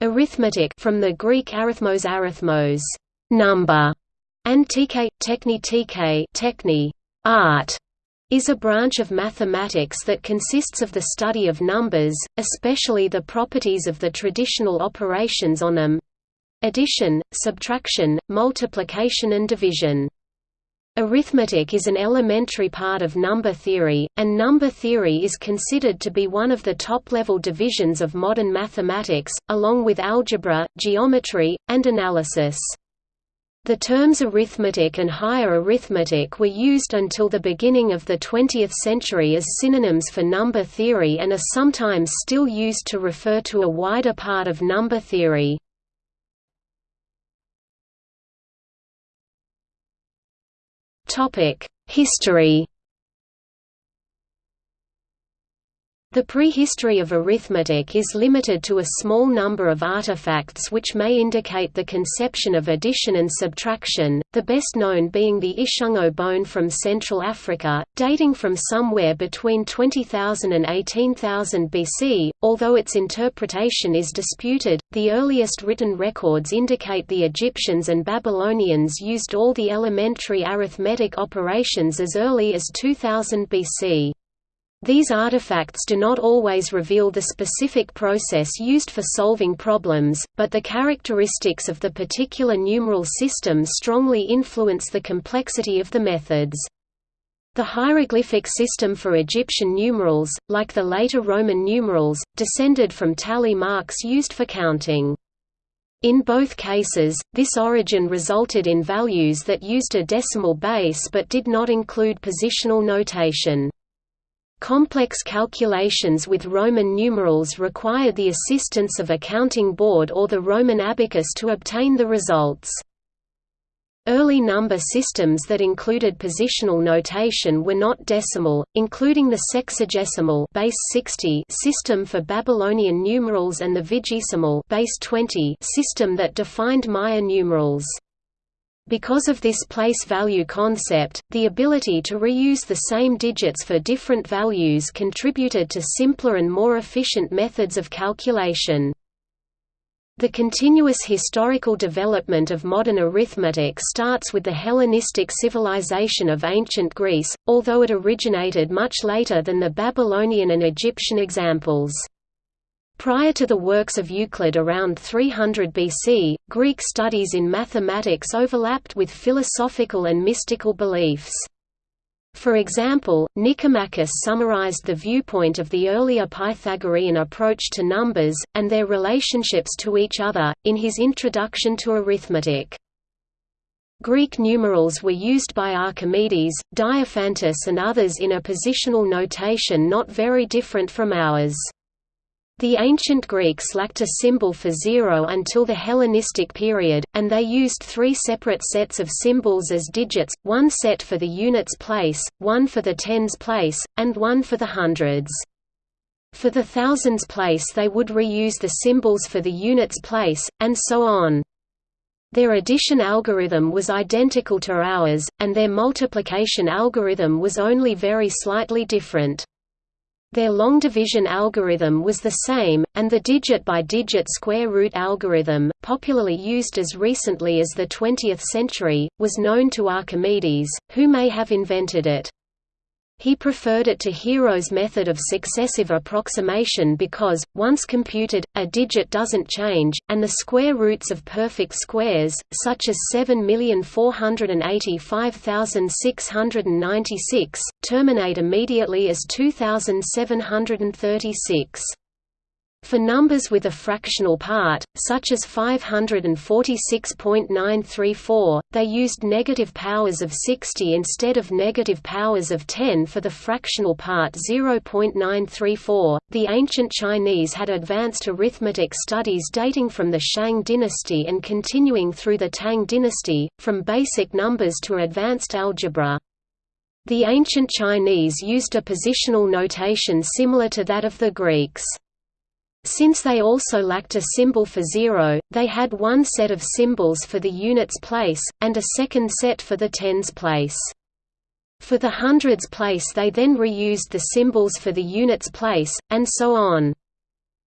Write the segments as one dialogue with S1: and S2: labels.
S1: Arithmetic from the Greek arithmos arithmos, number, and tk, techni techni, art, is a branch of mathematics that consists of the study of numbers, especially the properties of the traditional operations on them addition, subtraction, multiplication and division. Arithmetic is an elementary part of number theory, and number theory is considered to be one of the top-level divisions of modern mathematics, along with algebra, geometry, and analysis. The terms arithmetic and higher arithmetic were used until the beginning of the 20th century as synonyms for number theory and are sometimes still used to refer to a wider part of number theory. History The prehistory of arithmetic is limited to a small number of artifacts which may indicate the conception of addition and subtraction, the best known being the Ishango bone from Central Africa, dating from somewhere between 20,000 and 18,000 BC. Although its interpretation is disputed, the earliest written records indicate the Egyptians and Babylonians used all the elementary arithmetic operations as early as 2000 BC. These artifacts do not always reveal the specific process used for solving problems, but the characteristics of the particular numeral system strongly influence the complexity of the methods. The hieroglyphic system for Egyptian numerals, like the later Roman numerals, descended from tally marks used for counting. In both cases, this origin resulted in values that used a decimal base but did not include positional notation. Complex calculations with Roman numerals required the assistance of a counting board or the Roman abacus to obtain the results. Early number systems that included positional notation were not decimal, including the sexagesimal base 60 system for Babylonian numerals and the vigesimal base 20 system that defined Maya numerals. Because of this place value concept, the ability to reuse the same digits for different values contributed to simpler and more efficient methods of calculation. The continuous historical development of modern arithmetic starts with the Hellenistic civilization of ancient Greece, although it originated much later than the Babylonian and Egyptian examples. Prior to the works of Euclid around 300 BC, Greek studies in mathematics overlapped with philosophical and mystical beliefs. For example, Nicomachus summarized the viewpoint of the earlier Pythagorean approach to numbers, and their relationships to each other, in his Introduction to Arithmetic. Greek numerals were used by Archimedes, Diophantus and others in a positional notation not very different from ours. The ancient Greeks lacked a symbol for zero until the Hellenistic period, and they used three separate sets of symbols as digits, one set for the units place, one for the tens place, and one for the hundreds. For the thousands place they would reuse the symbols for the units place, and so on. Their addition algorithm was identical to ours, and their multiplication algorithm was only very slightly different. Their long division algorithm was the same, and the digit-by-digit -digit square root algorithm, popularly used as recently as the 20th century, was known to Archimedes, who may have invented it. He preferred it to Hero's method of successive approximation because, once computed, a digit doesn't change, and the square roots of perfect squares, such as 7,485,696, terminate immediately as 2,736. For numbers with a fractional part, such as 546.934, they used negative powers of 60 instead of negative powers of 10 for the fractional part 0.934. The ancient Chinese had advanced arithmetic studies dating from the Shang dynasty and continuing through the Tang dynasty, from basic numbers to advanced algebra. The ancient Chinese used a positional notation similar to that of the Greeks. Since they also lacked a symbol for zero, they had one set of symbols for the units place, and a second set for the tens place. For the hundreds place they then reused the symbols for the units place, and so on.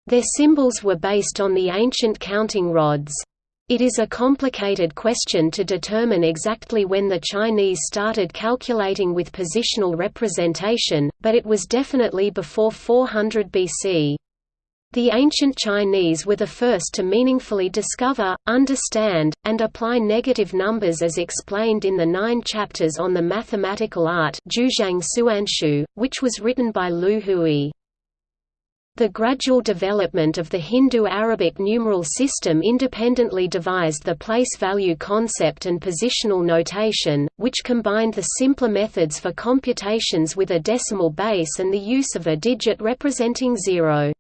S1: Their symbols were based on the ancient counting rods. It is a complicated question to determine exactly when the Chinese started calculating with positional representation, but it was definitely before 400 BC. The ancient Chinese were the first to meaningfully discover, understand, and apply negative numbers as explained in the nine chapters on the mathematical art which was written by Liu Hui. The gradual development of the Hindu-Arabic numeral system independently devised the place value concept and positional notation, which combined the simpler methods for computations with a decimal base and the use of a digit representing zero.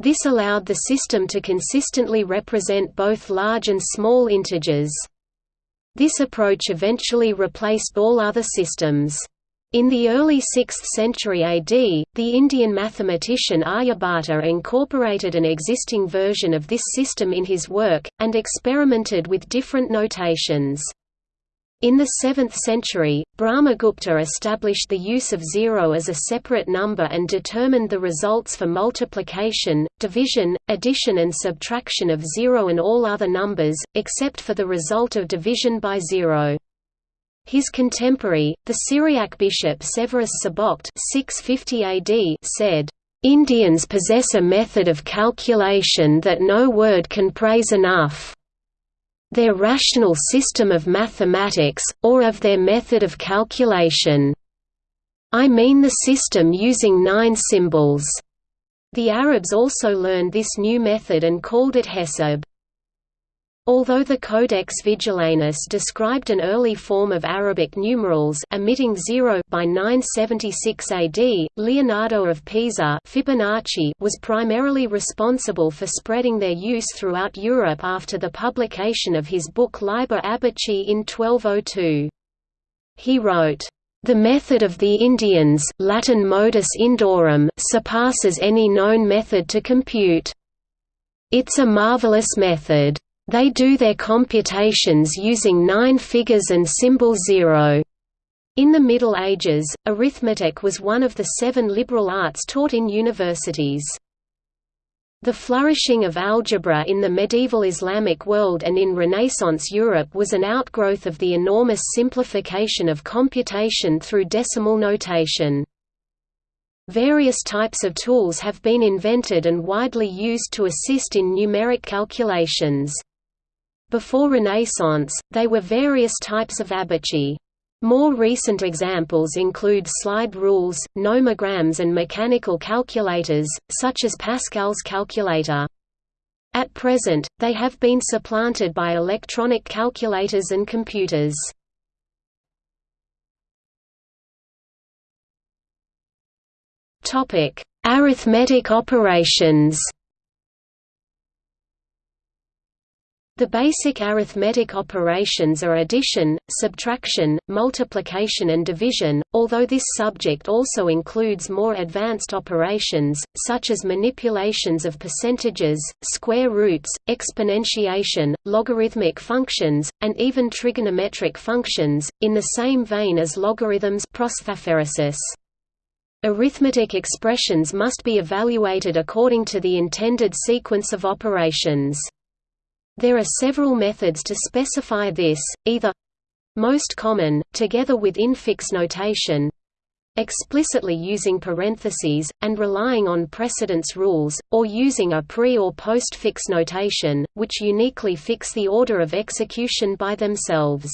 S1: This allowed the system to consistently represent both large and small integers. This approach eventually replaced all other systems. In the early 6th century AD, the Indian mathematician Aryabhata incorporated an existing version of this system in his work, and experimented with different notations. In the 7th century, Brahmagupta established the use of zero as a separate number and determined the results for multiplication, division, addition and subtraction of zero and all other numbers, except for the result of division by zero. His contemporary, the Syriac bishop Severus Sebokht 650 AD said, "...Indians possess a method of calculation that no word can praise enough. Their rational system of mathematics, or of their method of calculation. I mean the system using nine symbols." The Arabs also learned this new method and called it Hesab. Although the Codex Vigilanus described an early form of Arabic numerals omitting zero by 976 AD, Leonardo of Pisa Fibonacci was primarily responsible for spreading their use throughout Europe after the publication of his book Liber Abaci in 1202. He wrote, the method of the Indians Latin modus Indorum surpasses any known method to compute. It's a marvelous method. They do their computations using nine figures and symbol zero. In the Middle Ages, arithmetic was one of the seven liberal arts taught in universities. The flourishing of algebra in the medieval Islamic world and in Renaissance Europe was an outgrowth of the enormous simplification of computation through decimal notation. Various types of tools have been invented and widely used to assist in numeric calculations. Before Renaissance, they were various types of abaci. More recent examples include slide rules, nomograms and mechanical calculators, such as Pascal's calculator. At present, they have been supplanted by electronic calculators and computers. Arithmetic operations The basic arithmetic operations are addition, subtraction, multiplication and division, although this subject also includes more advanced operations, such as manipulations of percentages, square roots, exponentiation, logarithmic functions, and even trigonometric functions, in the same vein as logarithms Arithmetic expressions must be evaluated according to the intended sequence of operations. There are several methods to specify this, either most common, together with infix notation explicitly using parentheses, and relying on precedence rules, or using a pre- or post-fix notation, which uniquely fix the order of execution by themselves.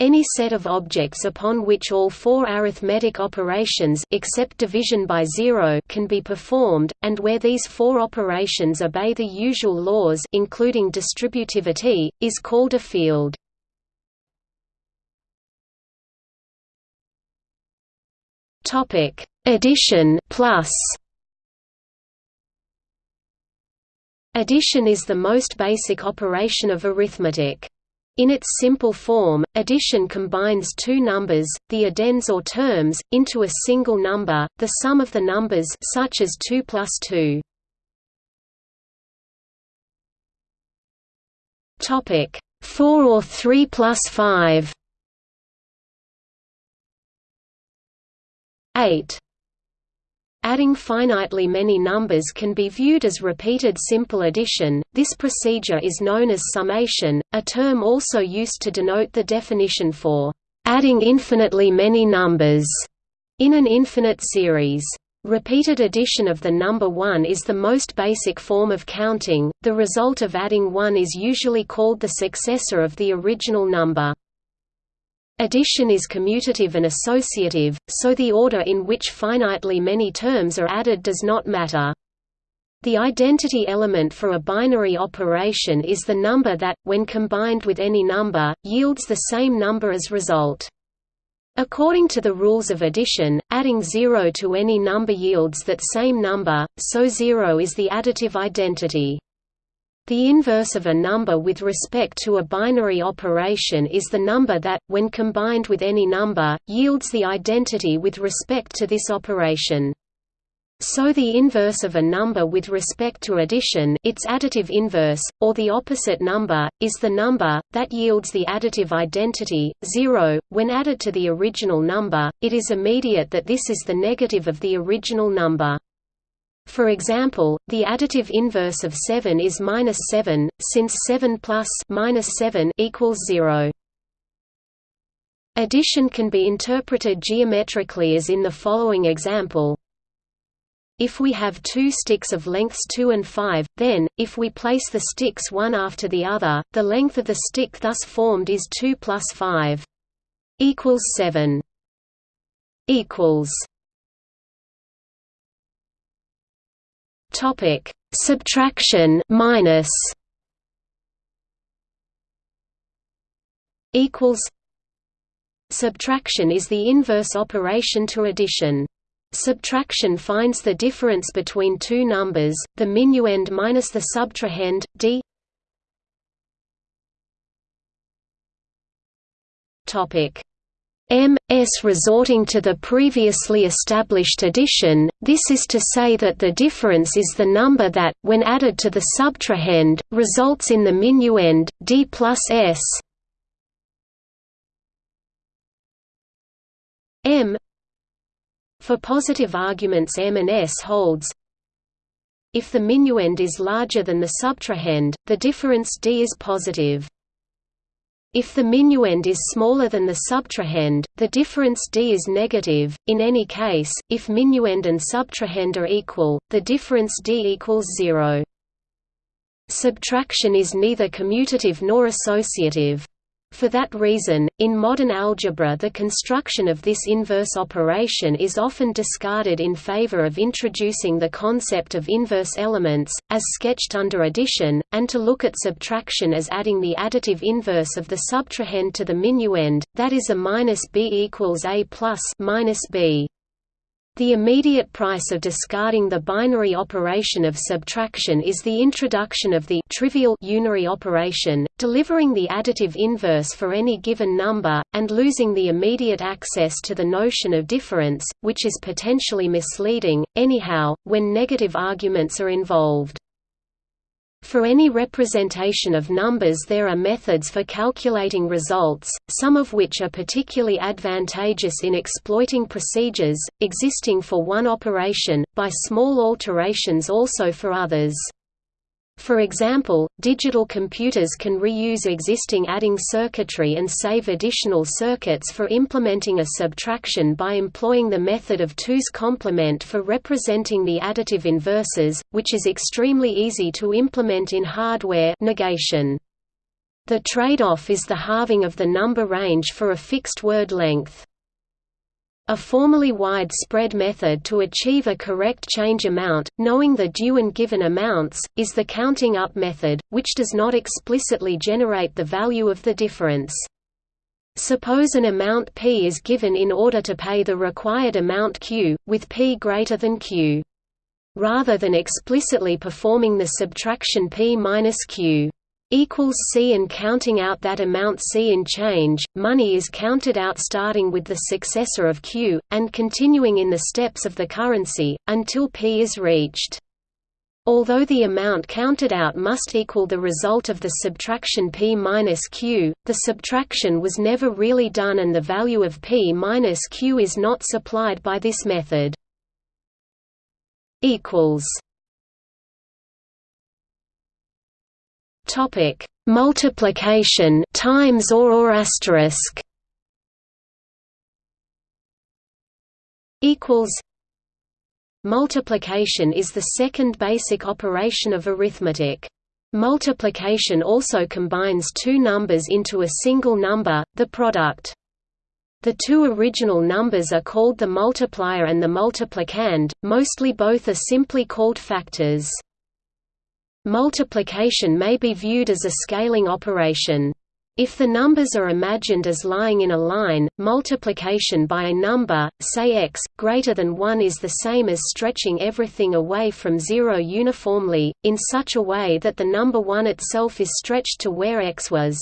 S1: Any set of objects upon which all four arithmetic operations except division by zero can be performed, and where these four operations obey the usual laws including distributivity, is called a field. Addition plus Addition is the most basic operation of arithmetic. In its simple form, addition combines two numbers, the addends or terms, into a single number, the sum of the numbers such as 2 plus 2. Topic 4 or 3 plus 5. 8 Adding finitely many numbers can be viewed as repeated simple addition. This procedure is known as summation, a term also used to denote the definition for adding infinitely many numbers in an infinite series. Repeated addition of the number 1 is the most basic form of counting, the result of adding 1 is usually called the successor of the original number. Addition is commutative and associative, so the order in which finitely many terms are added does not matter. The identity element for a binary operation is the number that, when combined with any number, yields the same number as result. According to the rules of addition, adding 0 to any number yields that same number, so 0 is the additive identity. The inverse of a number with respect to a binary operation is the number that, when combined with any number, yields the identity with respect to this operation. So the inverse of a number with respect to addition its additive inverse, or the opposite number, is the number, that yields the additive identity, 0. When added to the original number, it is immediate that this is the negative of the original number. For example, the additive inverse of 7 is minus 7, since 7 plus minus 7 equals 0. Addition can be interpreted geometrically as in the following example. If we have two sticks of lengths 2 and 5, then, if we place the sticks one after the other, the length of the stick thus formed is 2 plus 5 equals 7 equals Topic: Subtraction minus equals Subtraction is the inverse operation to addition. Subtraction finds the difference between two numbers, the minuend minus the subtrahend, d Topic M, S resorting to the previously established addition, this is to say that the difference is the number that, when added to the subtrahend, results in the minuend, D plus S M For positive arguments M and S holds If the minuend is larger than the subtrahend, the difference D is positive. If the minuend is smaller than the subtrahend, the difference d is negative. In any case, if minuend and subtrahend are equal, the difference d equals 0. Subtraction is neither commutative nor associative. For that reason, in modern algebra the construction of this inverse operation is often discarded in favor of introducing the concept of inverse elements, as sketched under addition, and to look at subtraction as adding the additive inverse of the subtrahend to the minuend, that is a minus b equals a plus minus b. The immediate price of discarding the binary operation of subtraction is the introduction of the trivial unary operation, delivering the additive inverse for any given number, and losing the immediate access to the notion of difference, which is potentially misleading, anyhow, when negative arguments are involved. For any representation of numbers there are methods for calculating results, some of which are particularly advantageous in exploiting procedures, existing for one operation, by small alterations also for others. For example, digital computers can reuse existing adding circuitry and save additional circuits for implementing a subtraction by employing the method of 2's complement for representing the additive inverses, which is extremely easy to implement in hardware negation. The trade-off is the halving of the number range for a fixed word length. A formally widespread method to achieve a correct change amount, knowing the due and given amounts, is the counting up method, which does not explicitly generate the value of the difference. Suppose an amount p is given in order to pay the required amount q, with p greater than q. Rather than explicitly performing the subtraction p minus q equals C and counting out that amount C in change, money is counted out starting with the successor of Q, and continuing in the steps of the currency, until P is reached. Although the amount counted out must equal the result of the subtraction P minus Q, the subtraction was never really done and the value of P minus Q is not supplied by this method. equals topic. Multiplication times or or asterisk? Equals. Multiplication is the second basic operation of arithmetic. Multiplication also combines two numbers into a single number the product. The two original numbers are called the multiplier and the multiplicand, mostly both are simply called factors. Multiplication may be viewed as a scaling operation. If the numbers are imagined as lying in a line, multiplication by a number, say x, greater than 1 is the same as stretching everything away from 0 uniformly, in such a way that the number 1 itself is stretched to where x was.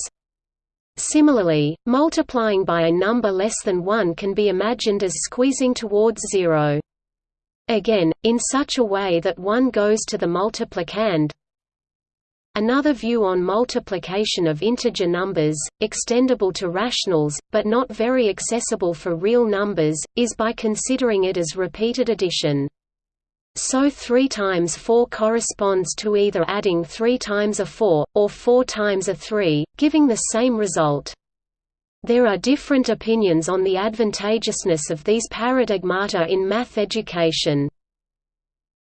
S1: Similarly, multiplying by a number less than 1 can be imagined as squeezing towards 0. Again, in such a way that 1 goes to the multiplicand. Another view on multiplication of integer numbers, extendable to rationals, but not very accessible for real numbers, is by considering it as repeated addition. So 3 times 4 corresponds to either adding 3 times a 4, or 4 times a 3, giving the same result. There are different opinions on the advantageousness of these paradigmata in math education.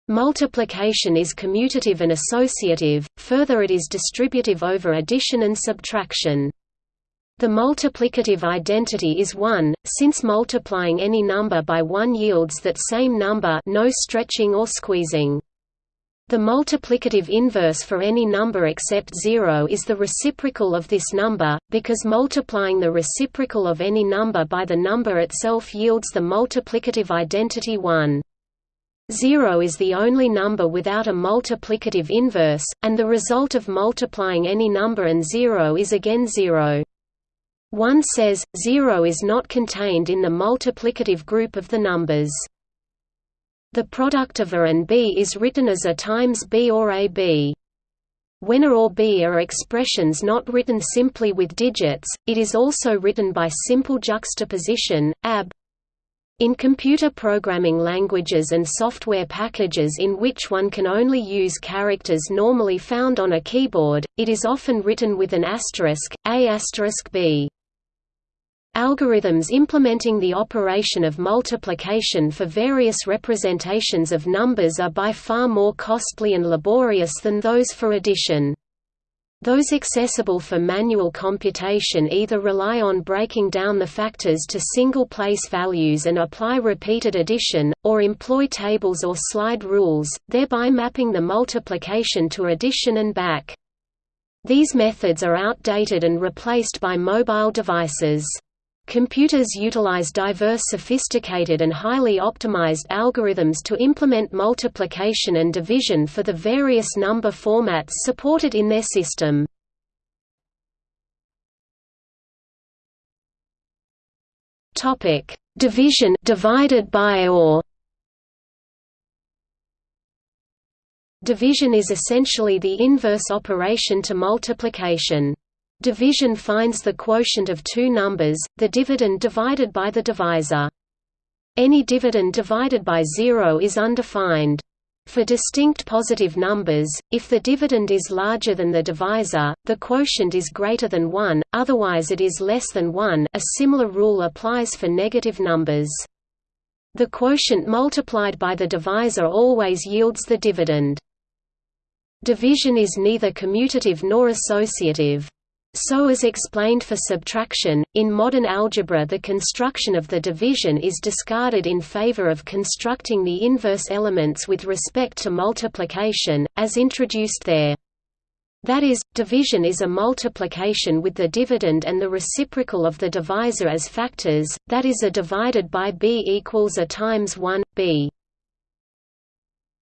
S1: Multiplication is commutative and associative, further it is distributive over addition and subtraction. The multiplicative identity is 1, since multiplying any number by 1 yields that same number no stretching or squeezing. The multiplicative inverse for any number except 0 is the reciprocal of this number, because multiplying the reciprocal of any number by the number itself yields the multiplicative identity 1. 0 is the only number without a multiplicative inverse, and the result of multiplying any number and 0 is again 0. One says, zero is not contained in the multiplicative group of the numbers. The product of A and B is written as A times B or AB. When A or B are expressions not written simply with digits, it is also written by simple juxtaposition, AB. In computer programming languages and software packages in which one can only use characters normally found on a keyboard, it is often written with an asterisk, A asterisk B. Algorithms implementing the operation of multiplication for various representations of numbers are by far more costly and laborious than those for addition. Those accessible for manual computation either rely on breaking down the factors to single-place values and apply repeated addition, or employ tables or slide rules, thereby mapping the multiplication to addition and back. These methods are outdated and replaced by mobile devices. Computers utilize diverse sophisticated and highly optimized algorithms to implement multiplication and division for the various number formats supported in their system. Topic: Division divided by or Division is essentially the inverse operation to multiplication. Division finds the quotient of two numbers, the dividend divided by the divisor. Any dividend divided by zero is undefined. For distinct positive numbers, if the dividend is larger than the divisor, the quotient is greater than 1, otherwise it is less than 1 a similar rule applies for negative numbers. The quotient multiplied by the divisor always yields the dividend. Division is neither commutative nor associative. So as explained for subtraction, in modern algebra the construction of the division is discarded in favor of constructing the inverse elements with respect to multiplication, as introduced there. That is, division is a multiplication with the dividend and the reciprocal of the divisor as factors, that is a divided by b equals a times 1, b.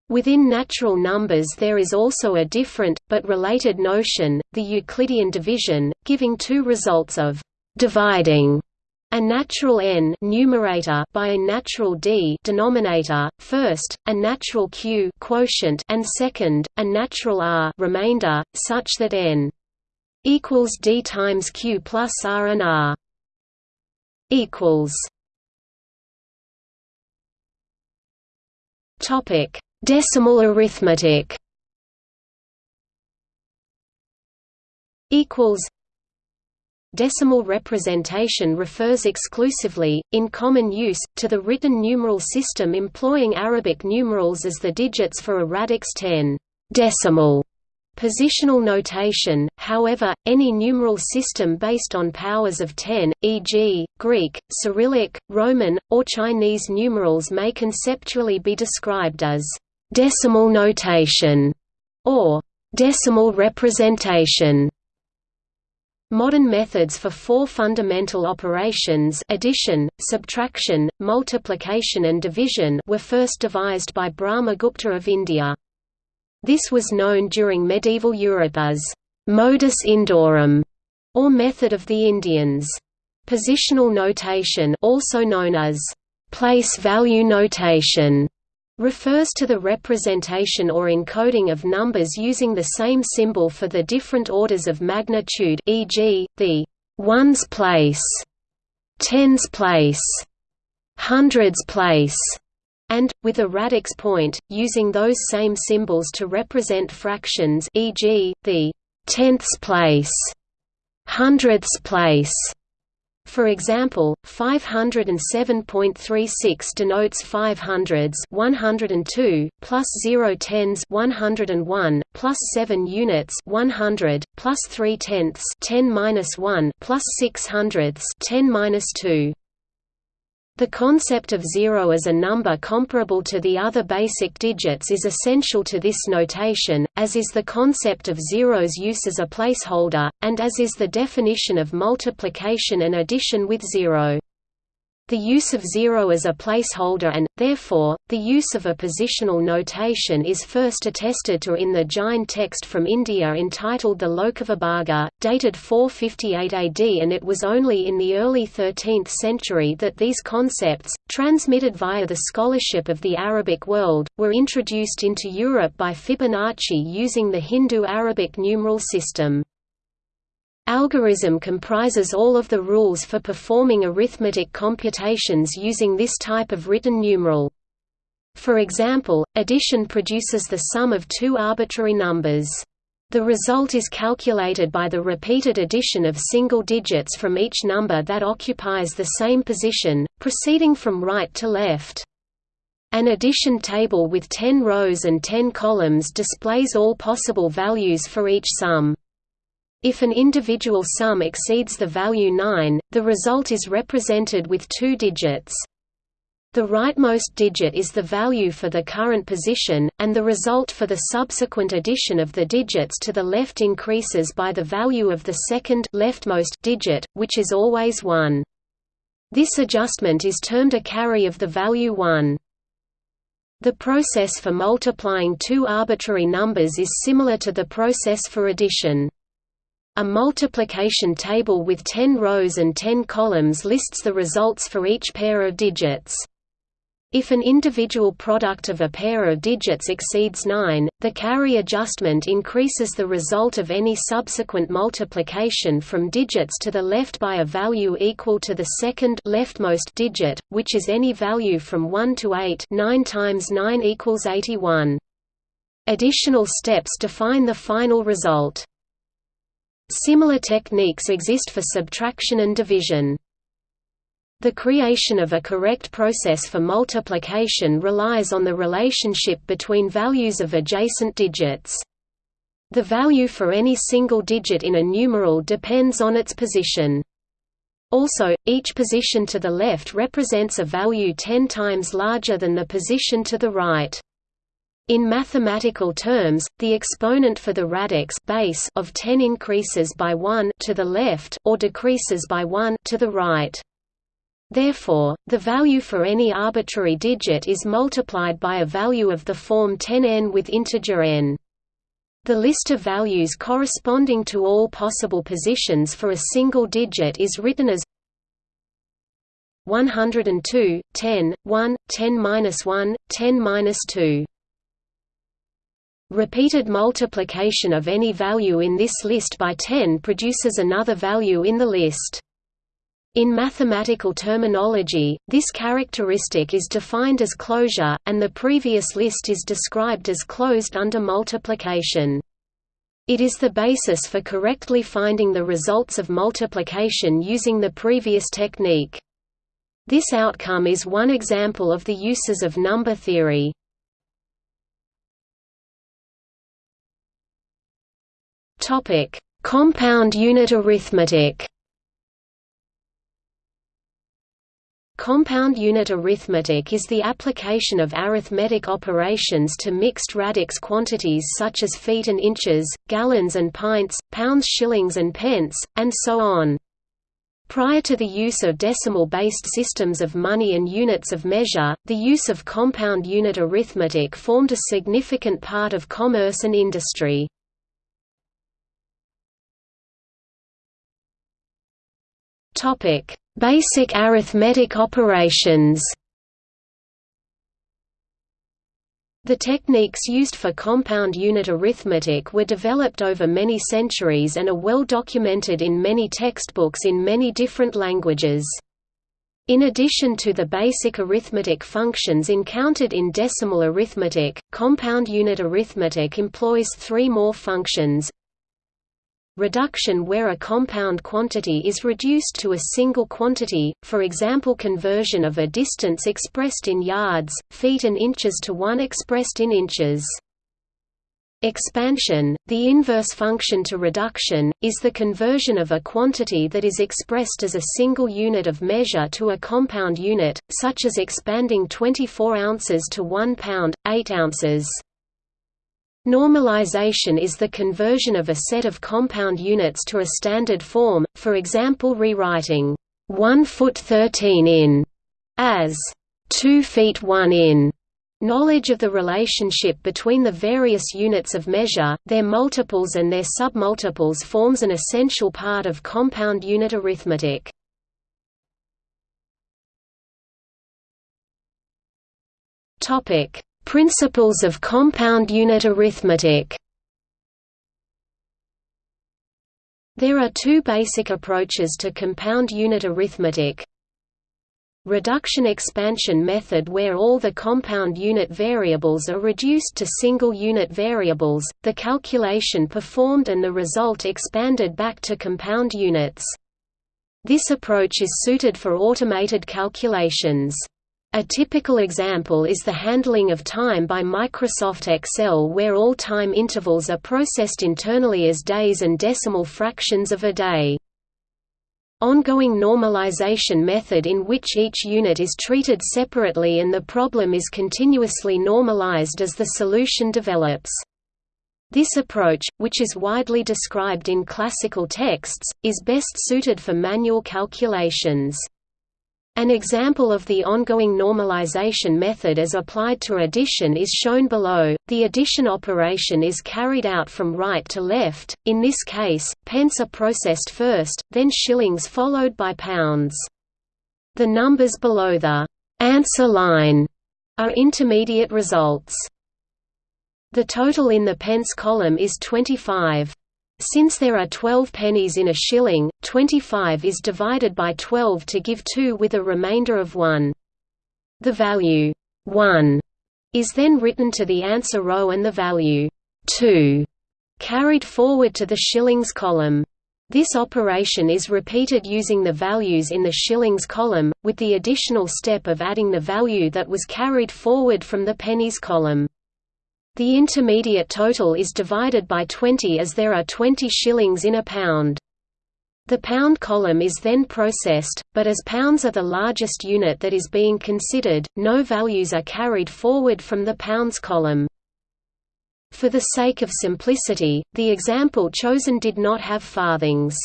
S1: Within natural numbers there is also a different, but related notion, the Euclidean division, giving two results of dividing a natural n numerator by a natural d denominator, first, a natural q quotient and second, a natural r remainder, such that n equals d times q plus r and r equals. Topic Decimal arithmetic equals Decimal representation refers exclusively, in common use, to the written numeral system employing Arabic numerals as the digits for a radix 10 decimal positional notation, however, any numeral system based on powers of 10, e.g., Greek, Cyrillic, Roman, or Chinese numerals may conceptually be described as decimal notation or decimal representation. Modern methods for four fundamental operations addition, subtraction, multiplication and division were first devised by Brahmagupta of India. This was known during medieval Europe as «modus indorum» or method of the Indians. Positional notation also known as «place value notation» refers to the representation or encoding of numbers using the same symbol for the different orders of magnitude e.g., the ones place, tens place, hundreds place, and, with a radix point, using those same symbols to represent fractions e.g., the tenths place, hundredths place, for example, 507.36 denotes 500s 102, plus 0 tens 101, plus 7 units 100, plus 3 tenths 10 1, plus 6 hundredths 10 2. The concept of zero as a number comparable to the other basic digits is essential to this notation, as is the concept of zero's use as a placeholder, and as is the definition of multiplication and addition with zero. The use of zero as a placeholder and, therefore, the use of a positional notation is first attested to in the Jain text from India entitled the Lokavibhaga, dated 458 AD and it was only in the early 13th century that these concepts, transmitted via the scholarship of the Arabic world, were introduced into Europe by Fibonacci using the Hindu-Arabic numeral system. Algorism comprises all of the rules for performing arithmetic computations using this type of written numeral. For example, addition produces the sum of two arbitrary numbers. The result is calculated by the repeated addition of single digits from each number that occupies the same position, proceeding from right to left. An addition table with 10 rows and 10 columns displays all possible values for each sum. If an individual sum exceeds the value 9, the result is represented with two digits. The rightmost digit is the value for the current position, and the result for the subsequent addition of the digits to the left increases by the value of the second leftmost digit, which is always 1. This adjustment is termed a carry of the value 1. The process for multiplying two arbitrary numbers is similar to the process for addition. A multiplication table with 10 rows and 10 columns lists the results for each pair of digits. If an individual product of a pair of digits exceeds 9, the carry adjustment increases the result of any subsequent multiplication from digits to the left by a value equal to the second leftmost digit, which is any value from 1 to 8 9 times 9 equals 81. Additional steps define the final result. Similar techniques exist for subtraction and division. The creation of a correct process for multiplication relies on the relationship between values of adjacent digits. The value for any single digit in a numeral depends on its position. Also, each position to the left represents a value 10 times larger than the position to the right. In mathematical terms, the exponent for the radix base of 10 increases by 1 to the left or decreases by 1 to the right. Therefore, the value for any arbitrary digit is multiplied by a value of the form 10n with integer n. The list of values corresponding to all possible positions for a single digit is written as 102, 10, 1, 10-1, 10-2. Repeated multiplication of any value in this list by 10 produces another value in the list. In mathematical terminology, this characteristic is defined as closure, and the previous list is described as closed under multiplication. It is the basis for correctly finding the results of multiplication using the previous technique. This outcome is one example of the uses of number theory. Compound unit arithmetic Compound unit arithmetic is the application of arithmetic operations to mixed radix quantities such as feet and inches, gallons and pints, pounds shillings and pence, and so on. Prior to the use of decimal-based systems of money and units of measure, the use of compound unit arithmetic formed a significant part of commerce and industry. Topic: Basic arithmetic operations The techniques used for compound unit arithmetic were developed over many centuries and are well documented in many textbooks in many different languages. In addition to the basic arithmetic functions encountered in decimal arithmetic, compound unit arithmetic employs three more functions, Reduction where a compound quantity is reduced to a single quantity, for example conversion of a distance expressed in yards, feet and inches to one expressed in inches. Expansion, the inverse function to reduction, is the conversion of a quantity that is expressed as a single unit of measure to a compound unit, such as expanding 24 ounces to 1 pound, 8 ounces. Normalization is the conversion of a set of compound units to a standard form, for example rewriting 1 foot 13 in as 2 feet 1 in. Knowledge of the relationship between the various units of measure, their multiples and their submultiples forms an essential part of compound unit arithmetic. Topic: Principles of compound unit arithmetic There are two basic approaches to compound unit arithmetic. Reduction-expansion method where all the compound unit variables are reduced to single unit variables, the calculation performed and the result expanded back to compound units. This approach is suited for automated calculations. A typical example is the handling of time by Microsoft Excel where all time intervals are processed internally as days and decimal fractions of a day. Ongoing normalization method in which each unit is treated separately and the problem is continuously normalized as the solution develops. This approach, which is widely described in classical texts, is best suited for manual calculations. An example of the ongoing normalization method as applied to addition is shown below. The addition operation is carried out from right to left, in this case, pence are processed first, then shillings followed by pounds. The numbers below the answer line are intermediate results. The total in the pence column is 25. Since there are 12 pennies in a shilling, 25 is divided by 12 to give 2 with a remainder of 1. The value 1 is then written to the answer row and the value 2 carried forward to the shillings column. This operation is repeated using the values in the shillings column, with the additional step of adding the value that was carried forward from the pennies column. The intermediate total is divided by 20 as there are 20 shillings in a pound. The pound column is then processed, but as pounds are the largest unit that is being considered, no values are carried forward from the pounds column. For the sake of simplicity, the example chosen did not have farthings.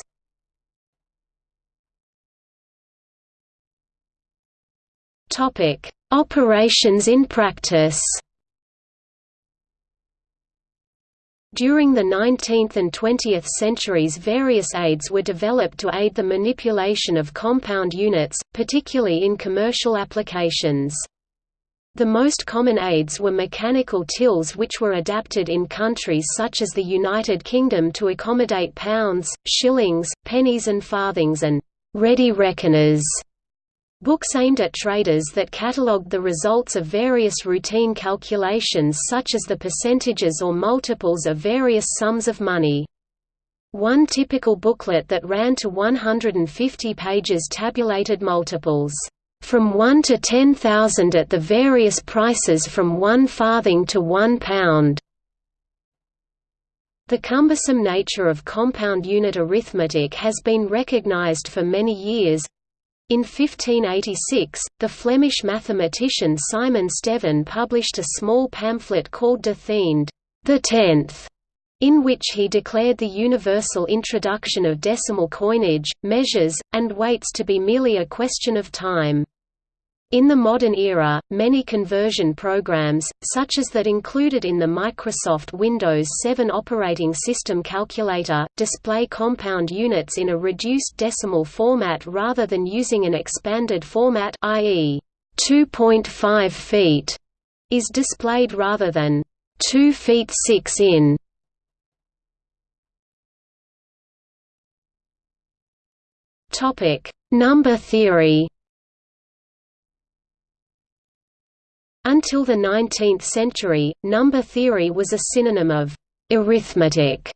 S1: Operations in practice During the 19th and 20th centuries various aids were developed to aid the manipulation of compound units, particularly in commercial applications. The most common aids were mechanical tills which were adapted in countries such as the United Kingdom to accommodate pounds, shillings, pennies and farthings and Ready Reckoners books aimed at traders that catalogued the results of various routine calculations such as the percentages or multiples of various sums of money. One typical booklet that ran to 150 pages tabulated multiples from 1 to 10,000 at the various prices from 1 farthing to 1 pound. The cumbersome nature of compound unit arithmetic has been recognized for many years. In 1586, the Flemish mathematician Simon Stevin published a small pamphlet called De Thiende, the Tenth, in which he declared the universal introduction of decimal coinage, measures, and weights to be merely a question of time. In the modern era, many conversion programs, such as that included in the Microsoft Windows 7 operating system calculator, display compound units in a reduced decimal format rather than using an expanded format i.e. 2.5 feet is displayed rather than 2 feet 6 in. Topic: Number theory Until the 19th century, number theory was a synonym of arithmetic.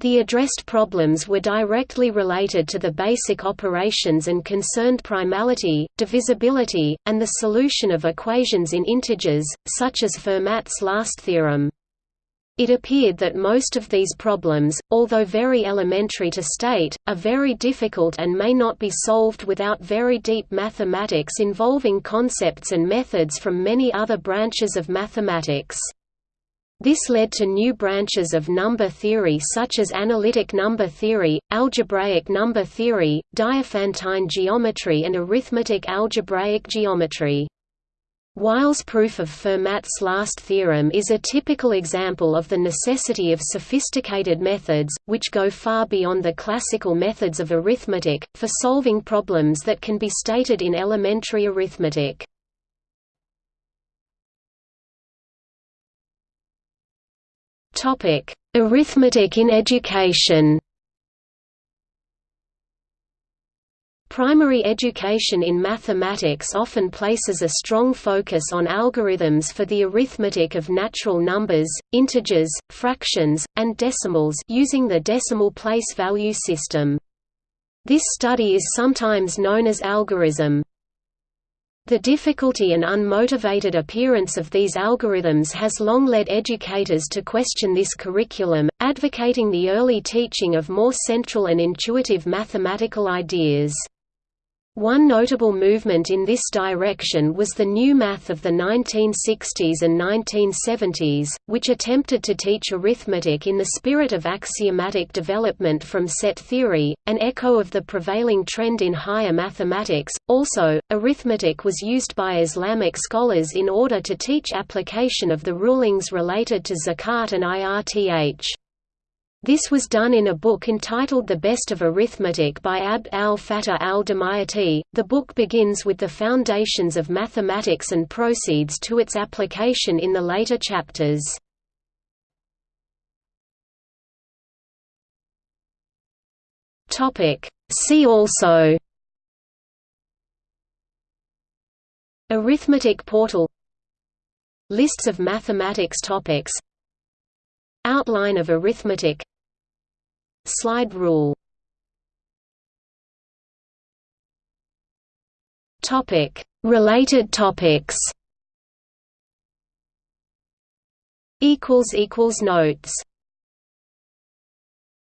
S1: The addressed problems were directly related to the basic operations and concerned primality, divisibility, and the solution of equations in integers, such as Fermat's last theorem. It appeared that most of these problems, although very elementary to state, are very difficult and may not be solved without very deep mathematics involving concepts and methods from many other branches of mathematics. This led to new branches of number theory such as analytic number theory, algebraic number theory, Diophantine geometry and arithmetic algebraic geometry. Wiles' proof of Fermat's last theorem is a typical example of the necessity of sophisticated methods, which go far beyond the classical methods of arithmetic, for solving problems that can be stated in elementary arithmetic. Arithmetic in education Primary education in mathematics often places a strong focus on algorithms for the arithmetic of natural numbers, integers, fractions, and decimals using the decimal place value system. This study is sometimes known as algorism. The difficulty and unmotivated appearance of these algorithms has long led educators to question this curriculum, advocating the early teaching of more central and intuitive mathematical ideas. One notable movement in this direction was the new math of the 1960s and 1970s, which attempted to teach arithmetic in the spirit of axiomatic development from set theory, an echo of the prevailing trend in higher mathematics. Also, arithmetic was used by Islamic scholars in order to teach application of the rulings related to zakat and IRTH. This was done in a book entitled The Best of Arithmetic by Abd al-Fattah al-Damayati. The book begins with the foundations of mathematics and proceeds to its application in the later chapters. Topic: See also Arithmetic portal Lists of mathematics topics Outline of arithmetic. Slide rule. Topic. Related topics. Equals equals notes